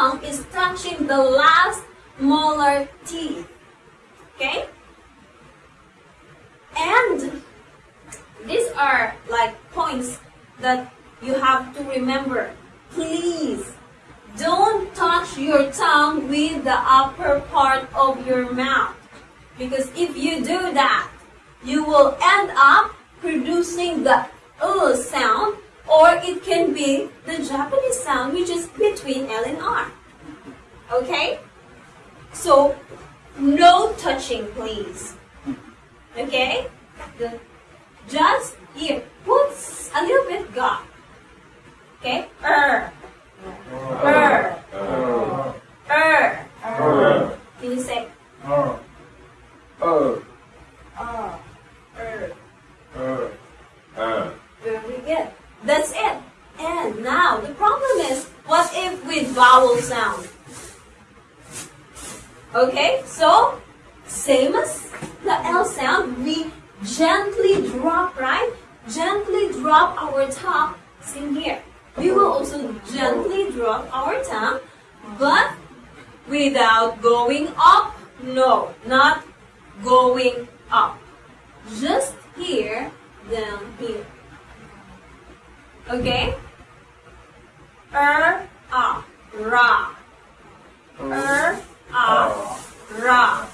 tongue is touching the last molar teeth. Okay? And these are like points that you have to remember. Please don't touch your tongue with the upper part of your mouth. Because if you do that, you will end up producing the uh sound or it can be the Japanese sound which is between L and R. Okay? So, no touching please. Okay? The, just here. Put a little bit gap. Okay? Er. Er. Er. Er. Can you say Uh, er? Er. uh, uh. Very good. That's it. And now the problem is, what if with vowel sound? Okay, so same as the L sound, we gently drop, right? Gently drop our tongue. Same here. We will also gently drop our tongue, but without going up. No, not going up. Just here, down here. Okay? Er, ah, ra. Er, ah, ra.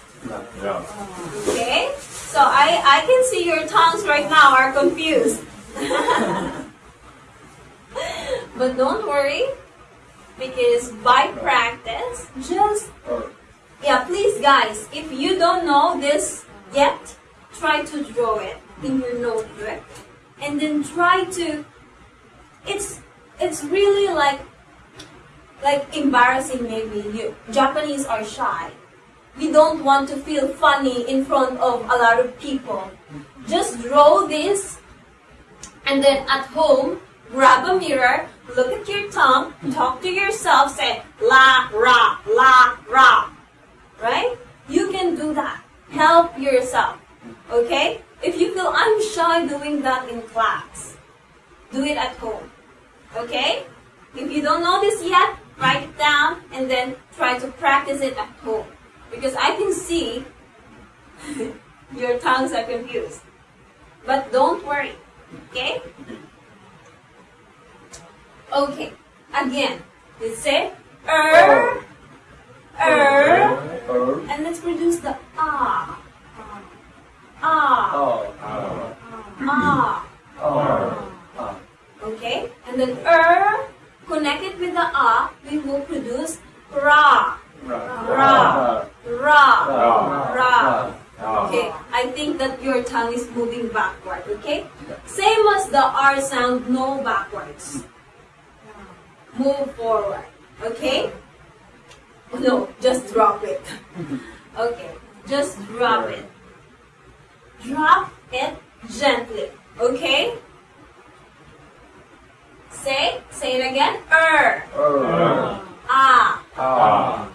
Okay? So I, I can see your tongues right now are confused. but don't worry, because by practice, just, yeah, please guys, if you don't know this yet, try to draw it in your notebook. And then try to, it's, it's really like, like embarrassing maybe. You, Japanese are shy we don't want to feel funny in front of a lot of people. Just draw this and then at home, grab a mirror, look at your tongue, talk to yourself, say la, ra, la, ra. Right? You can do that. Help yourself. Okay? If you feel I'm shy doing that in class, do it at home. Okay? If you don't know this yet, write it down and then try to practice it at home. Because I can see your tongues are confused. But don't worry. Okay? Okay. Again. Let's say er, er, uh, and let's produce the ah. Ah. ah, Ah. uh, Okay? And then er connected with the ah, we will produce ra. Ra. Ra. Ra. Ra. Okay, I think that your tongue is moving backward, okay? Same as the R sound, no backwards. Move forward, okay? No, just drop it. Okay, just drop it. Drop it gently, okay? Say, say it again. Er, uh, ah. uh,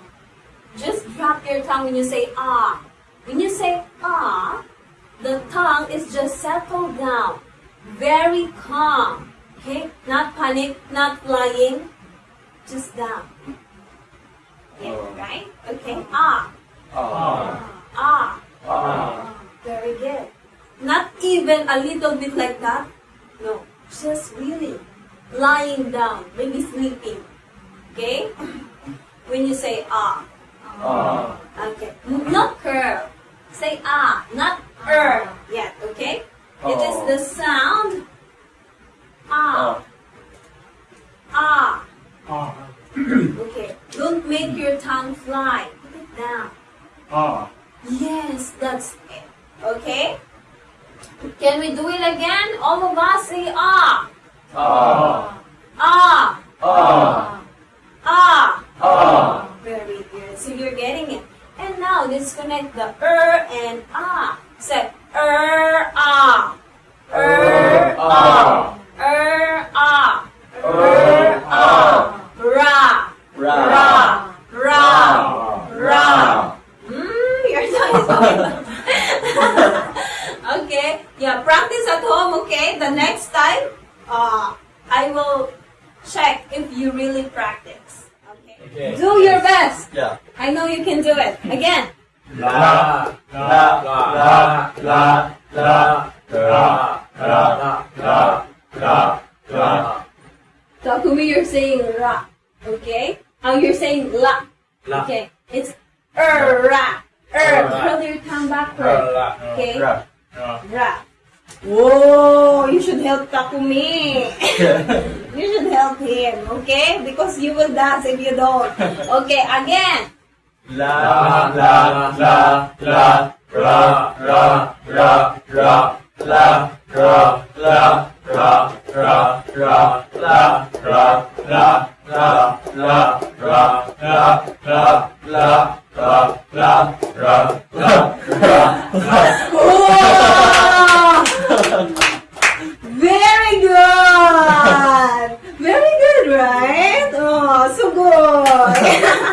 Just drop your tongue when you say ah. When you say ah, the tongue is just settled down. Very calm. Okay? Not panic, not flying. Just down. Yeah, right? Okay. Ah. Ah. Ah. uh, Very good. Not even a little bit like that. No. Just really lying down, maybe sleeping. Okay? When you say ah. uh, Okay. Not curl. Say ah, not er yet, okay? It is Oh. the sound ah. Ah. Ah. Okay. Don't make your tongue fly. Put it down. Ah. Yes, that's it. Okay? Can we do it again? All of us say ah. Uh, Ah. uh, Ah. uh, Very good. So you're getting it. And now disconnect the er and ah. Say er ah. Er ah. Er ah. Er ah. Ra. ra, Ra. Ra. Ra. ra, Mm, your tongue is going. okay. Yeah, practice at home, okay? The next time, uh, I will check if you really practice. Okay. Okay. Okay. Do your best. Yeah. I know you can do it. Again. La, la, la, la, la, la, la, la, la, la. Takumi, you're saying ra. Okay? Oh, you're saying la. La. Okay. It's er ra. Er. Curl your tongue backward. Okay? Ra. Ra. Whoa, you should help Takumi. you should help him, okay? Because you will dance if you don't. Okay, again. La la la la la la la la la la la la la ra la ra la la la ra la la la ra la ra la ra Very good! Very good, right? Oh, so good!